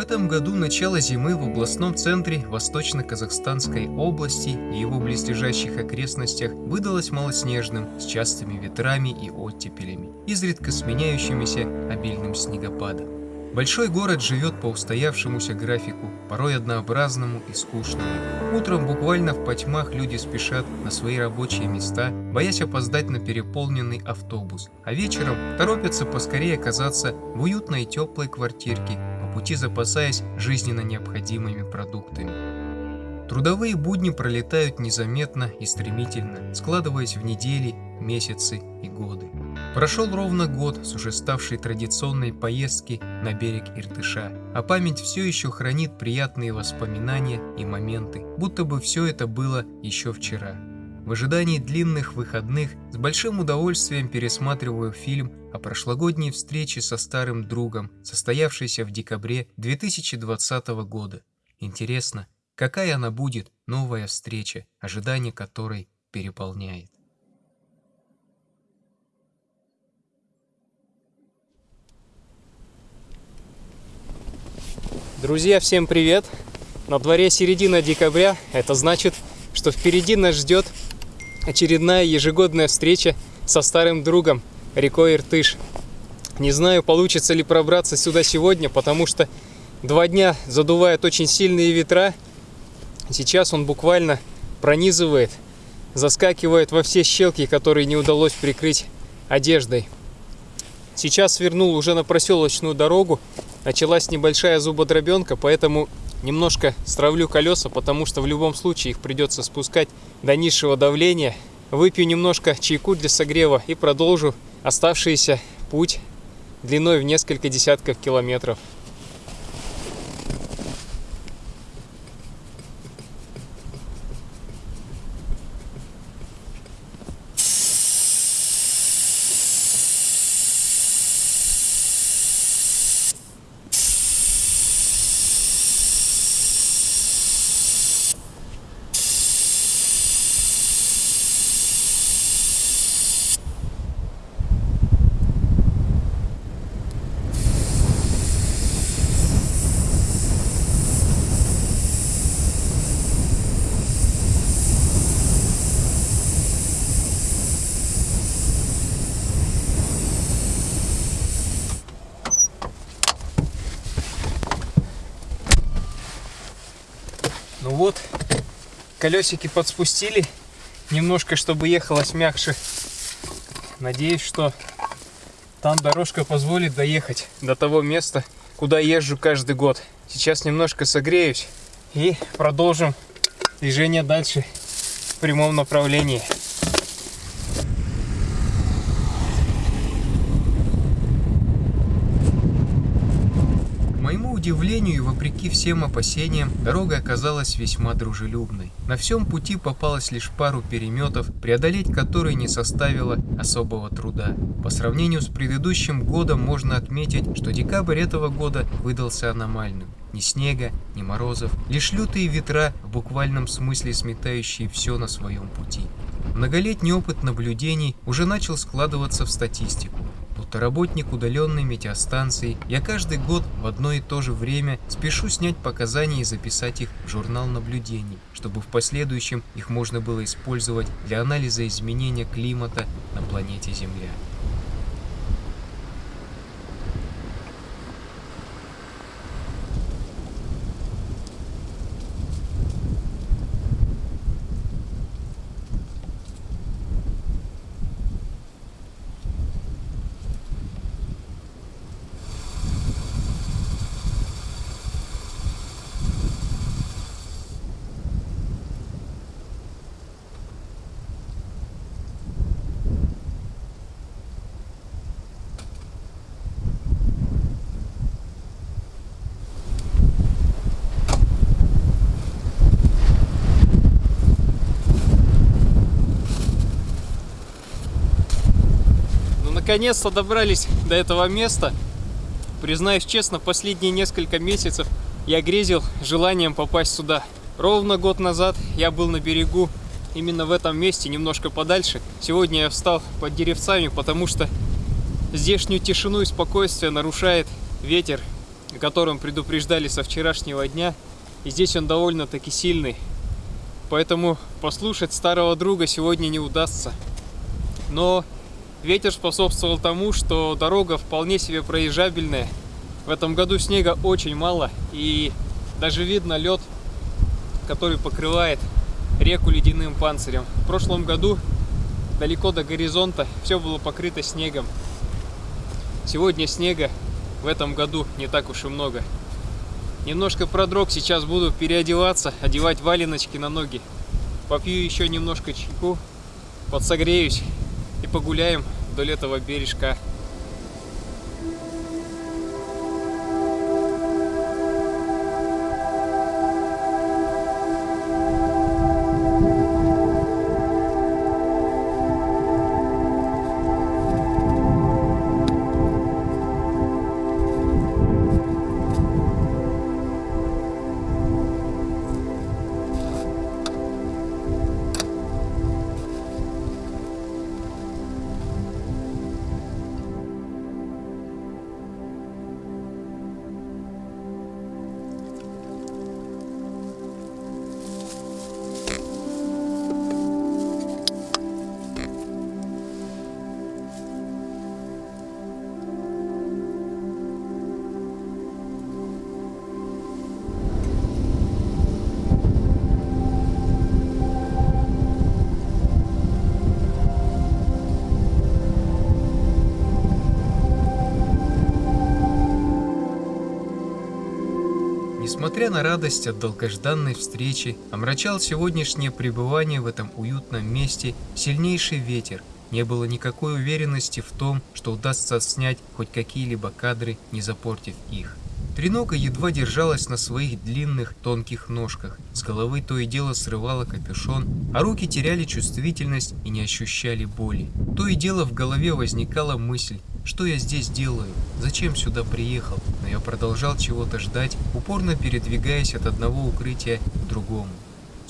Этом году начало зимы в областном центре Восточно-Казахстанской области и его близлежащих окрестностях выдалось малоснежным, с частыми ветрами и оттепелями, изредка сменяющимися обильным снегопадом. Большой город живет по устоявшемуся графику, порой однообразному и скучному. Утром буквально в потьмах люди спешат на свои рабочие места, боясь опоздать на переполненный автобус, а вечером торопятся поскорее оказаться в уютной теплой квартирке, пути запасаясь жизненно необходимыми продуктами. Трудовые будни пролетают незаметно и стремительно, складываясь в недели, месяцы и годы. Прошел ровно год с уже ставшей традиционной поездки на берег Иртыша, а память все еще хранит приятные воспоминания и моменты, будто бы все это было еще вчера. В ожидании длинных выходных с большим удовольствием пересматриваю фильм о прошлогодней встрече со старым другом, состоявшейся в декабре 2020 года. Интересно, какая она будет, новая встреча, ожидание которой переполняет. Друзья, всем привет! На дворе середина декабря, это значит, что впереди нас ждет очередная ежегодная встреча со старым другом рекой Иртыш. Не знаю, получится ли пробраться сюда сегодня, потому что два дня задувают очень сильные ветра. Сейчас он буквально пронизывает, заскакивает во все щелки, которые не удалось прикрыть одеждой. Сейчас свернул уже на проселочную дорогу, началась небольшая зубодробенка, поэтому немножко стравлю колеса, потому что в любом случае их придется спускать до низшего давления. Выпью немножко чайку для согрева и продолжу оставшийся путь длиной в несколько десятков километров. Вот, колесики подспустили немножко, чтобы ехалось мягче. Надеюсь, что там дорожка позволит доехать до того места, куда езжу каждый год. Сейчас немножко согреюсь и продолжим движение дальше в прямом направлении. Удивлению и вопреки всем опасениям, дорога оказалась весьма дружелюбной. На всем пути попалось лишь пару переметов, преодолеть которые не составило особого труда. По сравнению с предыдущим годом можно отметить, что декабрь этого года выдался аномальным. Ни снега, ни морозов, лишь лютые ветра, в буквальном смысле сметающие все на своем пути. Многолетний опыт наблюдений уже начал складываться в статистику будто работник удаленной метеостанции, я каждый год в одно и то же время спешу снять показания и записать их в журнал наблюдений, чтобы в последующем их можно было использовать для анализа изменения климата на планете Земля. Наконец-то добрались до этого места. Признаюсь честно, последние несколько месяцев я грезил желанием попасть сюда. Ровно год назад я был на берегу, именно в этом месте, немножко подальше. Сегодня я встал под деревцами, потому что здешнюю тишину и спокойствие нарушает ветер о котором предупреждали со вчерашнего дня. И здесь он довольно-таки сильный. Поэтому послушать старого друга сегодня не удастся. Но ветер способствовал тому, что дорога вполне себе проезжабельная. В этом году снега очень мало. И даже видно лед, который покрывает реку ледяным панцирем. В прошлом году далеко до горизонта все было покрыто снегом. Сегодня снега в этом году не так уж и много. Немножко продрог, сейчас буду переодеваться, одевать валеночки на ноги. Попью еще немножко чайку, подсогреюсь погуляем вдоль этого бережка. Несмотря на радость от долгожданной встречи, омрачал сегодняшнее пребывание в этом уютном месте сильнейший ветер. Не было никакой уверенности в том, что удастся снять хоть какие-либо кадры, не запортив их. Тренога едва держалась на своих длинных, тонких ножках. С головы то и дело срывала капюшон, а руки теряли чувствительность и не ощущали боли. То и дело в голове возникала мысль, что я здесь делаю? Зачем сюда приехал? Но я продолжал чего-то ждать, упорно передвигаясь от одного укрытия к другому.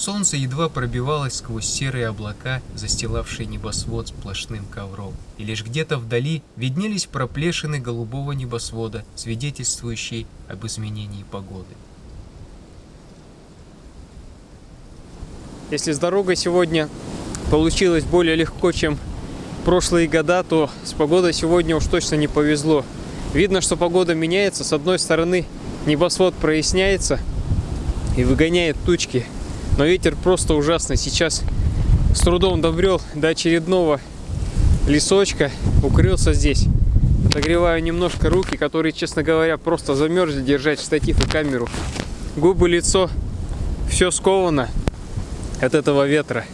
Солнце едва пробивалось сквозь серые облака, застилавшие небосвод сплошным ковром. И лишь где-то вдали виднелись проплешины голубого небосвода, свидетельствующие об изменении погоды. Если с дорогой сегодня получилось более легко, чем прошлые года, то с погодой сегодня уж точно не повезло. Видно, что погода меняется. С одной стороны небосвод проясняется и выгоняет тучки. Но ветер просто ужасный. Сейчас с трудом добрел до очередного лесочка. Укрылся здесь. Отогреваю немножко руки, которые, честно говоря, просто замерзли держать штатив и камеру. Губы, лицо, все сковано от этого ветра.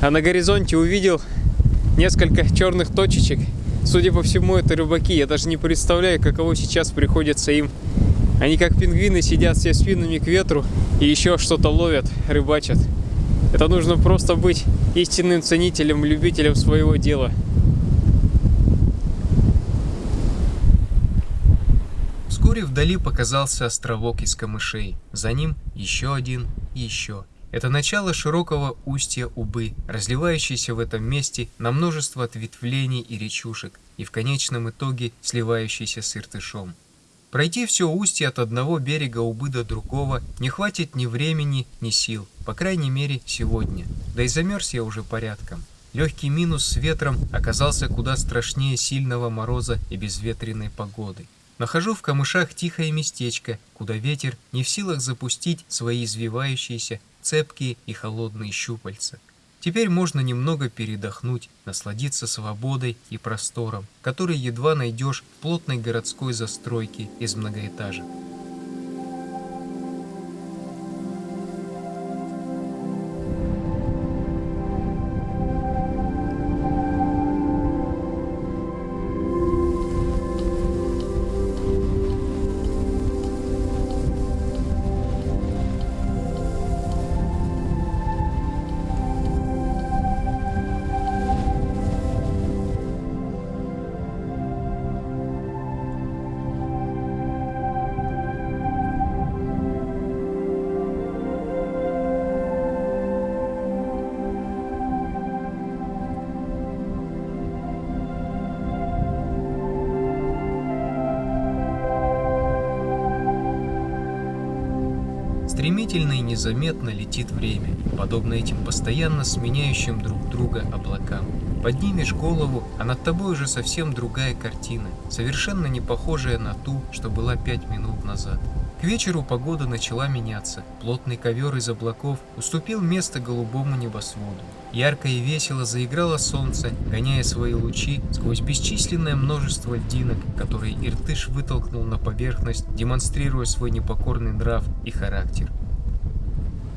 А на горизонте увидел несколько черных точечек. Судя по всему, это рыбаки. Я даже не представляю, каково сейчас приходится им. Они как пингвины сидят все спинами к ветру и еще что-то ловят, рыбачат. Это нужно просто быть истинным ценителем, любителем своего дела. Вскоре вдали показался островок из камышей. За ним еще один и еще. Это начало широкого устья Убы, разливающейся в этом месте на множество ответвлений и речушек, и в конечном итоге сливающейся с Иртышом. Пройти все устье от одного берега Убы до другого не хватит ни времени, ни сил, по крайней мере сегодня. Да и замерз я уже порядком. Легкий минус с ветром оказался куда страшнее сильного мороза и безветренной погоды. Нахожу в камышах тихое местечко, куда ветер не в силах запустить свои извивающиеся, цепкие и холодные щупальца. Теперь можно немного передохнуть, насладиться свободой и простором, который едва найдешь в плотной городской застройке из многоэтажек. Стремительно и незаметно летит время, подобно этим постоянно сменяющим друг друга облакам. Поднимешь голову, а над тобой уже совсем другая картина, совершенно не похожая на ту, что была пять минут назад. К вечеру погода начала меняться. Плотный ковер из облаков уступил место голубому небосводу. Ярко и весело заиграло солнце, гоняя свои лучи сквозь бесчисленное множество льдинок, которые Иртыш вытолкнул на поверхность, демонстрируя свой непокорный нрав и характер.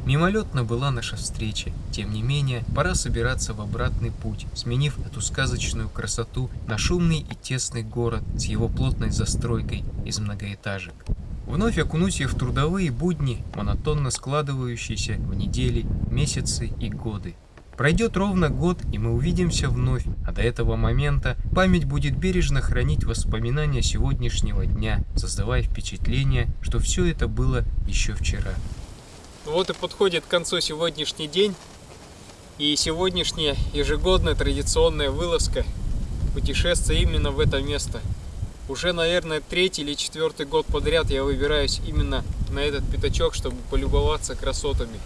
Мимолетно была наша встреча. Тем не менее, пора собираться в обратный путь, сменив эту сказочную красоту на шумный и тесный город с его плотной застройкой из многоэтажек. Вновь окунусь в трудовые будни, монотонно складывающиеся в недели, месяцы и годы. Пройдет ровно год, и мы увидимся вновь, а до этого момента память будет бережно хранить воспоминания сегодняшнего дня, создавая впечатление, что все это было еще вчера. Вот и подходит к концу сегодняшний день, и сегодняшняя ежегодная традиционная вылазка путешествия именно в это место – уже, наверное, третий или четвертый год подряд я выбираюсь именно на этот пятачок, чтобы полюбоваться красотами.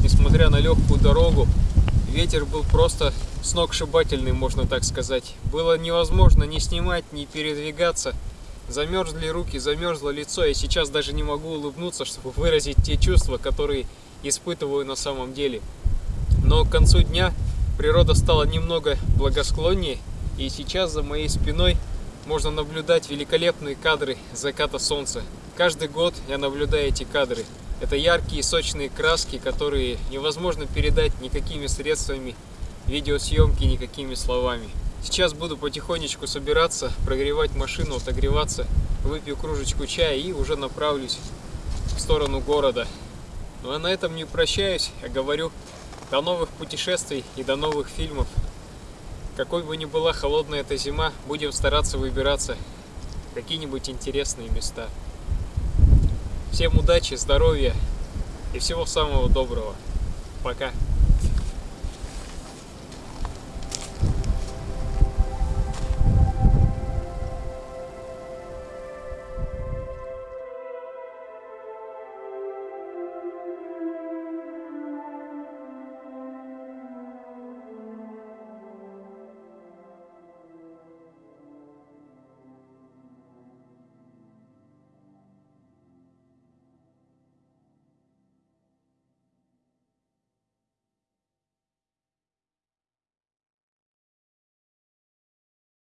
Несмотря на легкую дорогу, ветер был просто сногсшибательный, можно так сказать. Было невозможно ни снимать, ни передвигаться. Замерзли руки, замерзло лицо. Я сейчас даже не могу улыбнуться, чтобы выразить те чувства, которые испытываю на самом деле. Но к концу дня природа стала немного благосклоннее, и сейчас за моей спиной можно наблюдать великолепные кадры заката солнца. Каждый год я наблюдаю эти кадры. Это яркие сочные краски, которые невозможно передать никакими средствами видеосъемки, никакими словами. Сейчас буду потихонечку собираться, прогревать машину, отогреваться, выпью кружечку чая и уже направлюсь в сторону города. Ну а на этом не прощаюсь, а говорю до новых путешествий и до новых фильмов. Какой бы ни была холодная эта зима, будем стараться выбираться в какие-нибудь интересные места. Всем удачи, здоровья и всего самого доброго. Пока.